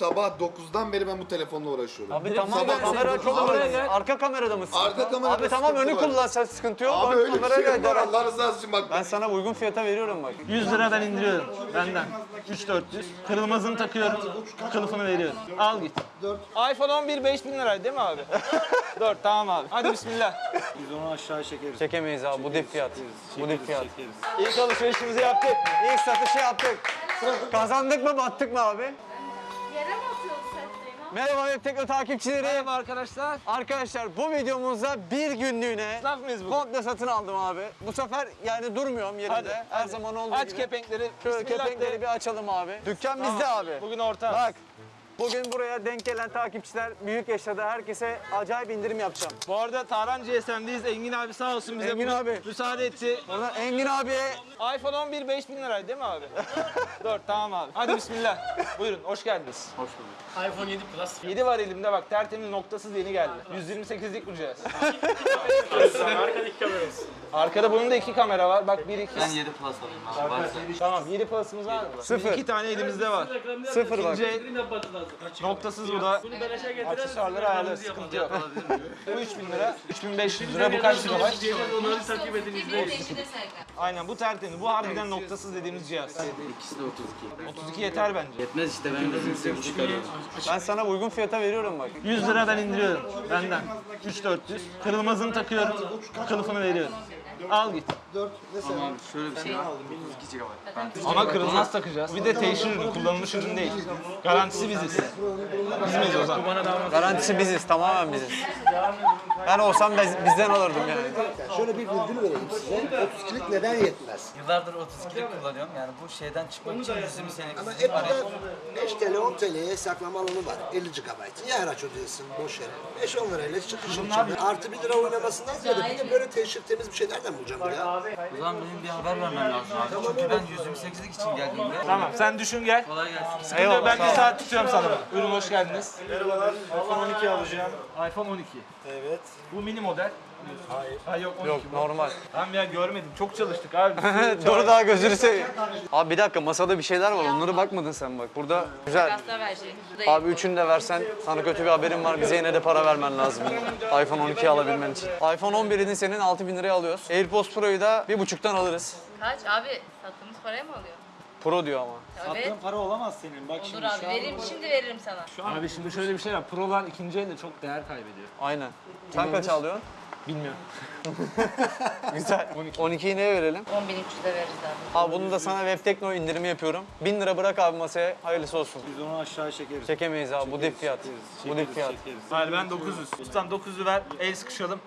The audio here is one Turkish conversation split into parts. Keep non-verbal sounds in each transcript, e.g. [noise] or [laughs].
Sabah 9'dan beri ben bu telefonla uğraşıyorum. Abi tamam Sabah ben kamera dokuz- çok Abi-. Arka kamerada mısın? Arka kamerada Abi tamam sıkıntı önü var. kullan sen sıkıntı yok. Abi Bak, öyle bir kamerayla şey var idare et. Allah rızası için bak. Ben sana uygun fiyata veriyorum bak. 100 liradan indiriyorum benden. 3400. Kırılmazını takıyorum. Kılıfını veriyorum. Al git. iPhone 11 5000 liraydı değil mi abi? [laughs] 4 tamam abi. Hadi bismillah. Biz onu aşağı çekeriz. Çekemeyiz abi bu dip fiyat. Bu dip fiyat. Çekeriz. İlk alışverişimizi yaptık. İlk satışı yaptık. Kazandık mı battık mı abi? Merhaba Web Tekno takipçileri. Merhaba arkadaşlar. Arkadaşlar bu videomuzda bir günlüğüne Esnaf mıyız bugün? komple satın aldım abi. Bu sefer yani durmuyorum yerimde. Hadi, Her hadi. zaman olduğu Aç gibi. kepenkleri. Şöyle Bismillah kepenkleri bir açalım abi. Dükkan bizde Tamam. abi. Bugün orta. Bak bugün buraya denk gelen takipçiler büyük yaşada herkese acayip indirim yapacağım. Bu arada Tahran GSM'deyiz. Engin abi sağ olsun bize Engin abi. müsaade etti. Oradan Engin abiye iPhone 11 5000 liraydı değil mi abi? [laughs] 4 tamam abi. Hadi bismillah. Buyurun hoş geldiniz. Hoş bulduk. iPhone 7 Plus. 7 var elimde bak tertemiz noktasız yeni geldi. 128'lik bu cihaz. Arkada bunun da iki kamera var. Bak 1 2. Ben 7 plus alayım abi. Tamam 7 plus'ımız var mı? Sıfır. İki tane elimizde var. sıfır bak. Noktasız bu da. Aksesuarları ayarlarız sıkıntı yok. [laughs] Bu 3000 lira, 3500 lira bu kaç GB? Bir peşine serkan. Aynen bu tertemiz. Bu harbiden noktasız dediğimiz cihaz. İkisi de 32. 32 yeter bence. Yetmez işte ben de 28 çıkarıyorum. Ben sana uygun fiyata veriyorum bak. 100 liradan indiriyorum benden. 3400. Kırılmazını takıyorum. Kılıfını veriyorum. Al git. Ama şöyle bir şey var. 32 GB. Ama kırılmaz takacağız. Bir de teşhir ürünü, kullanılmış ürün değil. Garantisi biziz. Biz miyiz o zaman? Garantisi biziz tamamen biziz. Ben olsam biz- bizden alırdım yani. Şöyle bir virgül vereyim size. 32'lik neden yetmez? yıllardır 32'lik kullanıyorum. Yani bu şeyden çıkmak için 120 senelik Ama app'te 5 TL 10 TL'ye saklama alanı var. 50 GB. Ya araç ödüyorsun boş yere. 5-10 lirayla çıkışın. Artı 1 lira oynamasından ziyade bir de böyle teşhir temiz bir şey nereden bulacağım ya? O zaman benim bir haber vermem lazım abi. Çünkü ben 128'lik için geldiğimde. Tamam sen düşün gel. Kolay gelsin. Sıkıntı yok, ben bir saat tutuyorum sana. Buyurun hoş geldiniz. Merhabalar. iPhone 12 alacağım. iPhone 12. Evet. Bu mini model. Hayır. Ha yok 12 Yok bu. normal. Tamam ya görmedim. Çok çalıştık abi. [laughs] Dur daha gözünü seveyim. Abi bir dakika masada bir şeyler var onlara bakmadın sen bak. Burada güzel. Verecek. Abi üçünü de versen sana kötü bir haberim var. Bize yine de para vermen lazım. iPhone 12 alabilmen için. iPhone 11'ini senin 6000 liraya alıyoruz. AirPods Pro'yu da bir buçuktan alırız. Kaç abi? Sattığımız paraya mı alıyor? Pro diyor ama. Evet. Sattığın para olamaz senin. Bak Olur şimdi abi şu an veririm şimdi veririm sana. Abi şimdi şöyle bir şey var. Pro'lar ikinci elde çok değer kaybediyor. Aynen. Sen kaç alıyorsun? Bilmiyorum. [laughs] Güzel. 12'yi neye verelim? 10.300'e veririz abi. Abi bunu da sana Web Tekno indirimi yapıyorum. 1000 lira bırak abi masaya. Hayırlısı olsun. biz onu aşağı çekeriz. Çekemeyiz abi. Bu dip fiyat. Bu dip Çekeriz, fiyat. çekeriz. Hayır ben 900. Ustam 900'ü ver. El sıkışalım.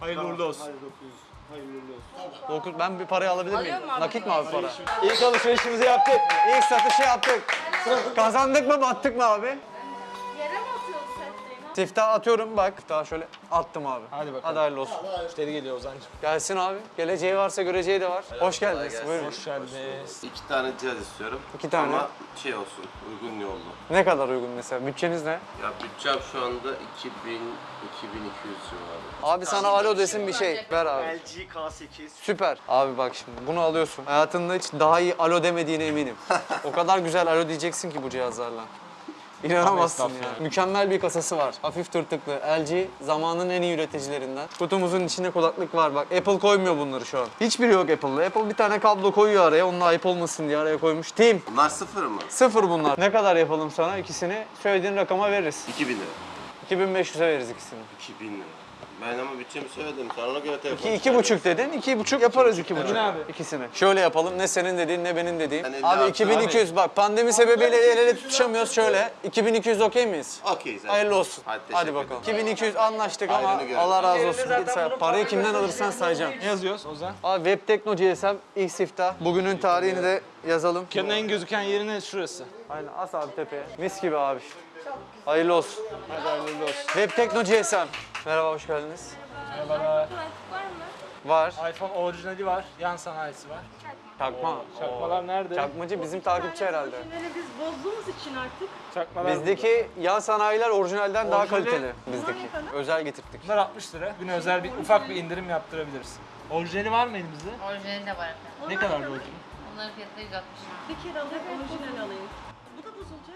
Hayırlı uğurlu olsun. Hadi 900. Hayırlı olsun. Dokuz- Ben bir parayı alabilir miyim? Mu abi? Nakit mi abi para? İlk alışverişimizi yaptık. İlk satışı yaptık. Kazandık mı battık mı abi? Siftah atıyorum bak. Daha şöyle attım abi. Hadi bakalım. Hadi hayırlı olsun. Müşteri geliyor Ozan'cığım. Gelsin abi. Geleceği varsa göreceği de var. Hoş geldiniz. Buyurun. Hoş geldiniz. İki tane cihaz istiyorum. İki tane. Ama şey olsun, uygun yollu. Ne kadar uygun mesela? Bütçeniz ne? Ya bütçem şu anda 2000 2200 civarı. Abi sana alo desin bir şey. Ver abi. LG K8. Süper. Abi bak şimdi bunu alıyorsun. Hayatında hiç daha iyi alo demediğine eminim. [laughs] o kadar güzel alo diyeceksin ki bu cihazlarla. İnanamazsın ya. Mükemmel bir kasası var. Hafif tırtıklı. LG zamanın en iyi üreticilerinden. Kutumuzun içinde kulaklık var bak. Apple koymuyor bunları şu an. Hiçbiri yok Apple'da. Apple bir tane kablo koyuyor araya. Onunla ayıp olmasın diye araya koymuş. Team. Bunlar sıfır mı? Sıfır bunlar. Ne kadar yapalım sana? İkisini söylediğin rakama veririz. 2000 lira. 2500'e veririz ikisini. 2000 lira. Ben ama bütçemi söyledim. Sen ona göre telefon İki, iki buçuk dedin. iki buçuk yaparız iki buçuk. abi. İkisini. Şöyle yapalım. Ne senin dediğin ne benim dediğim. Ben elli Abi altı 2200 bak pandemi sebebiyle el ele tutuşamıyoruz şöyle. 2200 okey miyiz? Okey zaten. Hayırlı olsun. Hadi, Hadi, teşekkür bakalım. ederim. 2200 anlaştık ama. Allah razı olsun. Git say. Parayı kimden alırsan sayacağım. Ne yazıyoruz Ozan? Abi Web Tekno GSM ilk siftah. Bugünün tarihini de yazalım. Dükkanın en gözüken yeri ne şurası? Aynen as abi tepeye. Mis gibi abi. Hayırlı olsun. Hadi hayırlı olsun. Web Tekno GSM. Merhaba hoş geldiniz. Merhabalar. Var mı? Var. iPhone orijinali var. Yan sanayisi var. Çakma. Çakmalar nerede? Çakmacı bizim takipçi herhalde. Ürünleri biz bozduğumuz için artık Çakmalar Bizdeki yan sanayiler orijinalden daha Orijinali- kaliteli bizdeki. Özel getirttik. Bunlar 60 lira. Güne özel bir ufak bir indirim yaptırabiliriz. Orijinali var mı elimizde? orijinali de var efendim. Ne kadar orijinal? Onların fiyatı 160 lira. Bir kere alayım, orijinal alayım.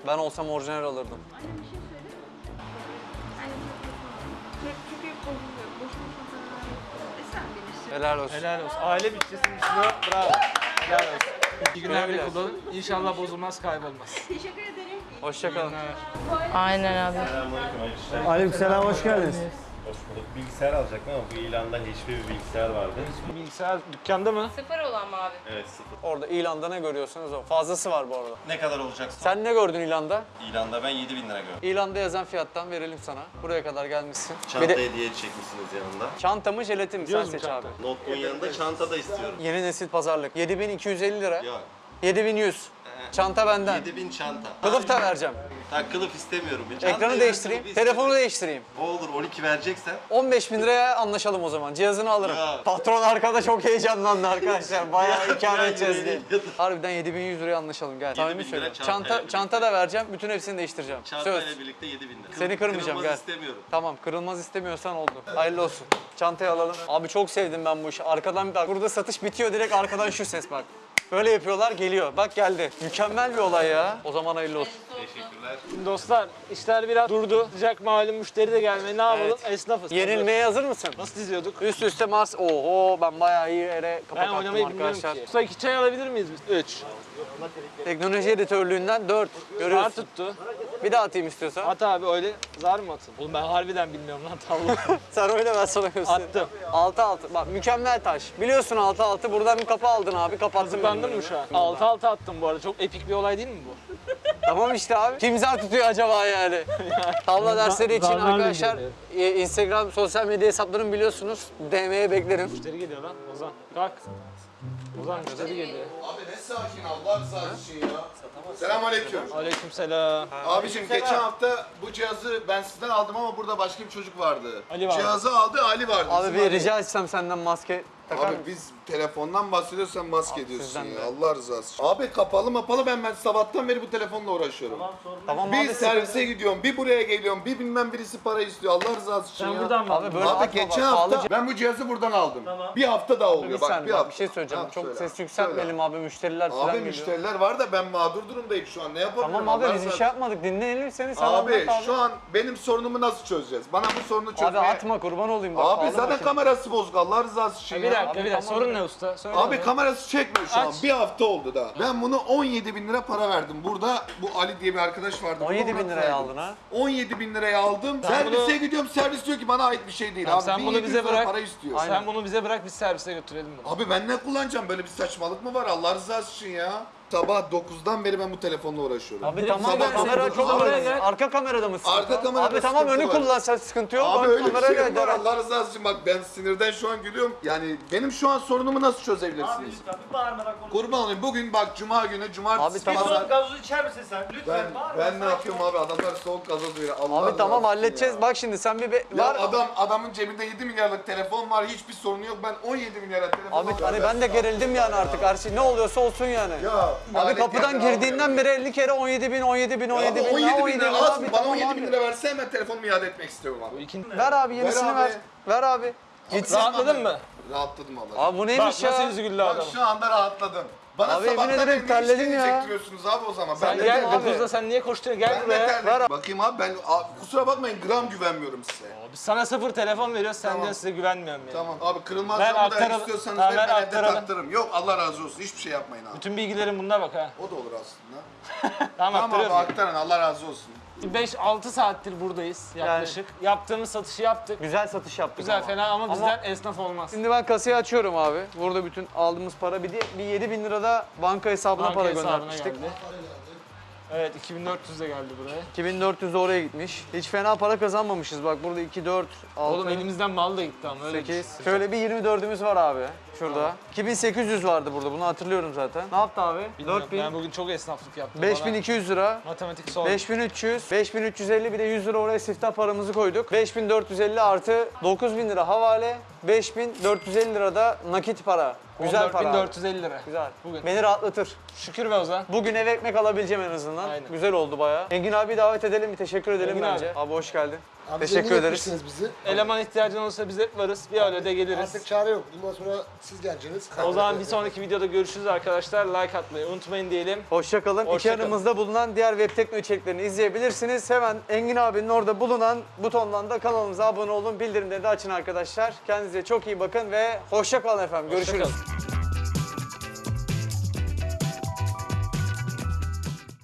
Ben olsam orijinal alırdım. Anne bir şey söyle. Anne çok Çünkü bozuluyor. Boşuna E sen bilirsin. Helal olsun. Helal olsun. Aile bütçesini düşünüyor. Bravo. Helal olsun. İyi günler bir kullanın. İnşallah bozulmaz, kaybolmaz. [laughs] Teşekkür ederim. Hoşçakalın. Aynen abi. Aleykümselam hoş geldiniz. Hoş bulduk. Bilgisayar alacaktım ama bu ilanda HP bir bilgisayar vardı. Bilgisayar dükkanda mı? Sıfır olan mı abi? Evet sıfır. Orada ilanda ne görüyorsunuz o. Fazlası var bu arada. Ne kadar olacak? Sen ne gördün ilanda? İlanda ben 7000 lira gördüm. İlanda yazan fiyattan verelim sana. Buraya kadar gelmişsin. Çanta de hediye çekmişsiniz yanında. çanta mı jelatin mi? Sen seç çanta? abi. Notebook'un yanında çanta da istiyorum. Yeni nesil pazarlık. 7250 lira. Yok. 7100. Çanta benden. 7000 çanta. Kılıf da vereceğim. Ha, kılıf istemiyorum. Bir çanta Ekranı değiştireyim. Telefonu değiştireyim. O olur 12 vereceksen. 15 bin liraya anlaşalım o zaman. Cihazını alırım. Ya. Patron arkada çok heyecanlandı arkadaşlar. Bayağı [laughs] Ya, edeceğiz diye. Harbiden 7100 liraya anlaşalım gel. Samimi 7000 lira Çanta, birlikte. çanta da vereceğim. Bütün hepsini değiştireceğim. Çantayla Söz. birlikte 7000 lira. Seni kırmayacağım Kırılmaz gel. istemiyorum. Tamam kırılmaz istemiyorsan oldu. Hayırlı olsun. Çantayı alalım. Abi çok sevdim ben bu işi. Arkadan bak burada satış bitiyor direkt arkadan şu ses bak. Böyle yapıyorlar geliyor. Bak geldi. Mükemmel bir olay ya. O zaman hayırlı olsun. Teşekkürler. Dostlar işler biraz durdu. Sıcak malum müşteri de gelmedi. Ne yapalım? Esnafız. Yenilmeye hazır mısın? Nasıl diziyorduk? Üst üste mas. Oho ben bayağı iyi yere kapak Ben attım arkadaşlar. ki. Usta iki çay alabilir miyiz biz? Üç. Teknoloji editörlüğünden 4. Zar Görüyorsun. tuttu. Bir daha atayım istiyorsan. At abi öyle zar mı atın? Oğlum ben harbiden bilmiyorum lan tavla. [laughs] Sen oyna ben sana göstereyim. Attım. 6 6. Bak mükemmel taş. Biliyorsun 6 6. Buradan bir kapı aldın abi. Kapattın. Hazırlandın mı şu an? bölümü. 6 6 attım bu arada. Çok epik bir olay değil mi bu? [laughs] Tamam işte abi. Kim zar tutuyor acaba yani? [laughs] Tavla dersleri için zarlarla arkadaşlar geliyor. e, Instagram sosyal medya hesaplarını biliyorsunuz. DM'ye beklerim. Müşteri geliyor lan. Ozan kalk. Ozan müşteri geliyor. Abi sakin Allah rızası için ya. Selamünaleyküm. Aleykümselam. Abiciğim geçen hafta bu cihazı ben sizden aldım ama burada başka bir çocuk vardı. Ali vardı. Cihazı aldı Ali vardı. Abi bir rica etsem senden maske takar Abi mısın? biz telefondan bahsediyorsan maske Abi diyorsun sizden ya. de. Allah rızası için. Abi kapalı mapalı ben ben sabahtan beri bu telefonla uğraşıyorum. Tamam Bir abi. servise gidiyorum, bir buraya geliyorum, bir bilmem birisi para istiyor. Allah rızası için Sen ya. buradan mı? Abi böyle Abi atma geçen bak. hafta ben bu cihazı buradan aldım. Bir hafta daha oluyor. Bir bak saniye bir bak, hafta. bir şey söyleyeceğim. Ha, Çok söyle. ses yükseltmeyelim abi. Müşteriler falan Abi geliyor. müşteriler var da ben mağdur durumdayım şu an. Ne yapabilirim? Tamam abi Allah biz bir şey yapmadık. Dinleyelim seni. Sen Abi anlat abi. şu an benim sorunumu nasıl çözeceğiz? Bana bu sorunu çözmeye... Abi atma kurban olayım bak. Abi zaten makine. kamerası bozuk Allah rızası için Bir ya. dakika bir dakika. Sorun ne usta? Söyle Abi bana. kamerası çekmiyor şu an. Aç. Bir hafta oldu da. Ben bunu 17 bin lira para verdim. Burada bu Ali diye bir arkadaş vardı. 17 Bunu bin liraya aldın ha. 17 bin liraya aldım. Sen Servise bunu- gidiyorum. Servis diyor ki bana ait bir şey değil. Tamam, abi sen bunu 1700 bize lira bırak. para istiyor. Sen bunu bize bırak biz servise götürelim bunu. Abi ben ne kullanacağım? Böyle bir saçmalık mı var Allah rızası için ya? Sabah 9'dan beri ben bu telefonla uğraşıyorum. Abi tamam sabah kamera önemli. gel. Arka kamerada mısın? Arka kamerada Abi tamam sıkıntı önü var. kullan sen sıkıntı yok. Abi Ön öyle bir kamerayla şey mi var idare. Allah rızası için bak ben sinirden şu an gülüyorum. Yani benim şu an sorunumu nasıl çözebilirsiniz? Lütfen bir bağırmadan konuş. Kurban olayım bugün bak cuma günü cumartesi Abi tamam. Pazar- soğuk gazozu içer misin sen? Lütfen Ben, bağırma. ben ne yapıyorum abi adamlar soğuk gazoz veriyor. Allah Abi tamam rızası halledeceğiz. ya. Bak şimdi sen bir be- Ya var. adam adamın cebinde 7 milyarlık telefon var hiçbir sorunu yok. Ben 17 milyara telefon Abi alıyorum. hani ben de gerildim yani artık her şey ne oluyorsa olsun yani. Ya, Abi kapıdan girdiğinden beri 50 kere 17 bin, 17 bin, Ya 17 abi bin. 17 daha bin lira Abi mı? Bana tamam 17 abi. bin lira verse hemen telefonumu iade etmek istiyorum abi. Ver abi yenisini Ver ver. abi. Ver abi. Gitsin. Rahatladın mı? Rahatladım Allah. Abi bu Bak neymiş nasıl ya? yüzü güldü Bak adam. şu anda rahatladım. Bana Abi yemin sabahtan ederim beri ne terledim ya. diyorsunuz abi o zaman. Sen ben de gel abi. 9'da sen niye koşturuyorsun? Gel Ben buraya. Ver. Bakayım abi ben abi, kusura bakmayın gram güvenmiyorum size. Biz sana sıfır telefon veriyoruz senden Tamam. size güvenmiyorum yani. Tamam abi kırılmaz Ver camı da aktaralım. istiyorsanız Tamam, ver ben evde taktırırım. Yok Allah razı olsun hiçbir şey yapmayın abi. Bütün bilgilerin bunda bak ha. O da olur aslında. [laughs] Tamam, Tamam abi aktarın Allah razı olsun. 5-6 saattir buradayız yaklaşık. Yaptığımız satışı yaptık. Güzel satış yaptık Güzel ama. fena ama Ama- bizden esnaf olmaz. Şimdi ben kasayı açıyorum abi. Burada bütün aldığımız para bir de bir 7 bin lira da banka hesabına Banka para hesabına göndermiştik. geldi. Evet 2400 de geldi buraya. 2400 de oraya gitmiş. Hiç fena para kazanmamışız bak burada 2, 4, 6, Oğlum elimizden mal da gitti ama öyle 8. düşün. Şöyle bir 24'ümüz var abi şurada. 2800 vardı burada bunu hatırlıyorum zaten. Ne yaptı abi? Bilmiyorum, 4000, Ben bugün çok esnaflık yaptım. 5200 lira. Matematik sor. 5300, 5350 bir de 100 lira oraya siftah paramızı koyduk. 5450 artı 9000 lira havale, 5450 lira da nakit para. Güzel para. abi. 1450 lira. Güzel. Bugün. Beni rahatlatır. Şükür be Ozan. Bugün eve ekmek alabileceğim en azından. Aynen. Güzel oldu bayağı. Engin abi davet edelim, bir teşekkür edelim Engin bence. Abi. hoş geldin. Abi Teşekkür zengin ederiz. etmişsiniz bizi. Eleman ihtiyacın olursa biz hep varız. Bir Alo'da geliriz. Artık çare yok. Bundan sonra siz geleceksiniz. O zaman [laughs] bir sonraki videoda görüşürüz arkadaşlar. Like atmayı unutmayın diyelim. Hoşçakalın. İki Hoşça kalın. yanımızda bulunan diğer web tekno içeriklerini izleyebilirsiniz. Hemen Engin abinin orada bulunan butondan da kanalımıza abone olun. Bildirimleri de açın arkadaşlar. Kendinize çok iyi bakın ve hoşça kalın efendim. Hoşça Görüşürüz. kalın.